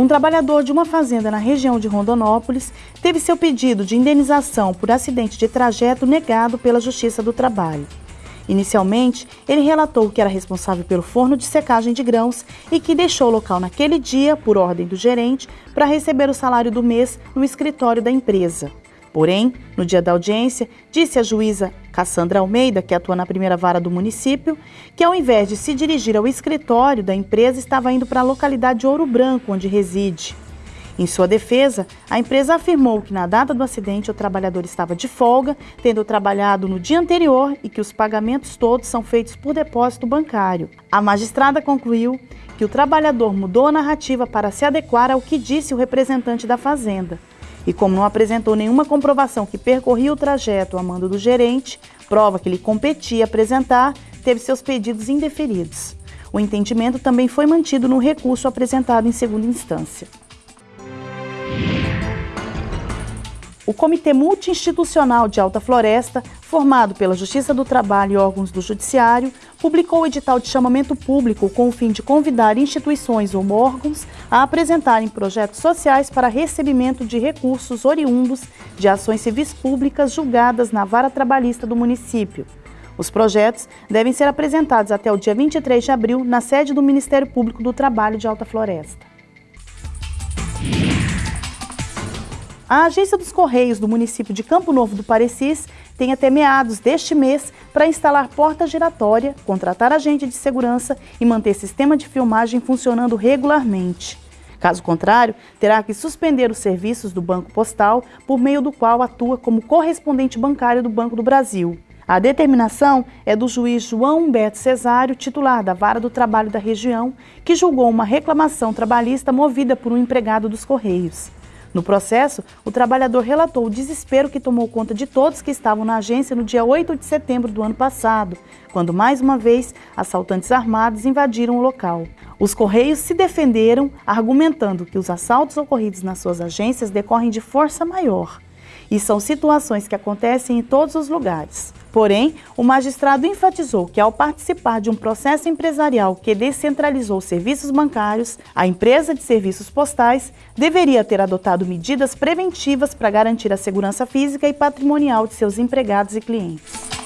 Um trabalhador de uma fazenda na região de Rondonópolis teve seu pedido de indenização por acidente de trajeto negado pela Justiça do Trabalho. Inicialmente, ele relatou que era responsável pelo forno de secagem de grãos e que deixou o local naquele dia, por ordem do gerente, para receber o salário do mês no escritório da empresa. Porém, no dia da audiência, disse a juíza Cassandra Almeida, que atua na primeira vara do município, que ao invés de se dirigir ao escritório da empresa, estava indo para a localidade de Ouro Branco, onde reside. Em sua defesa, a empresa afirmou que na data do acidente o trabalhador estava de folga, tendo trabalhado no dia anterior e que os pagamentos todos são feitos por depósito bancário. A magistrada concluiu que o trabalhador mudou a narrativa para se adequar ao que disse o representante da fazenda. E como não apresentou nenhuma comprovação que percorria o trajeto a mando do gerente, prova que lhe competia apresentar, teve seus pedidos indeferidos. O entendimento também foi mantido no recurso apresentado em segunda instância. O Comitê Multiinstitucional de Alta Floresta, formado pela Justiça do Trabalho e órgãos do Judiciário, publicou o edital de chamamento público com o fim de convidar instituições ou órgãos a apresentarem projetos sociais para recebimento de recursos oriundos de ações civis públicas julgadas na vara trabalhista do município. Os projetos devem ser apresentados até o dia 23 de abril na sede do Ministério Público do Trabalho de Alta Floresta. A Agência dos Correios do município de Campo Novo do Parecis tem até meados deste mês para instalar porta giratória, contratar agente de segurança e manter sistema de filmagem funcionando regularmente. Caso contrário, terá que suspender os serviços do Banco Postal, por meio do qual atua como correspondente bancário do Banco do Brasil. A determinação é do juiz João Humberto Cesário, titular da Vara do Trabalho da região, que julgou uma reclamação trabalhista movida por um empregado dos Correios. No processo, o trabalhador relatou o desespero que tomou conta de todos que estavam na agência no dia 8 de setembro do ano passado, quando mais uma vez assaltantes armados invadiram o local. Os Correios se defenderam, argumentando que os assaltos ocorridos nas suas agências decorrem de força maior e são situações que acontecem em todos os lugares. Porém, o magistrado enfatizou que, ao participar de um processo empresarial que descentralizou serviços bancários, a empresa de serviços postais deveria ter adotado medidas preventivas para garantir a segurança física e patrimonial de seus empregados e clientes.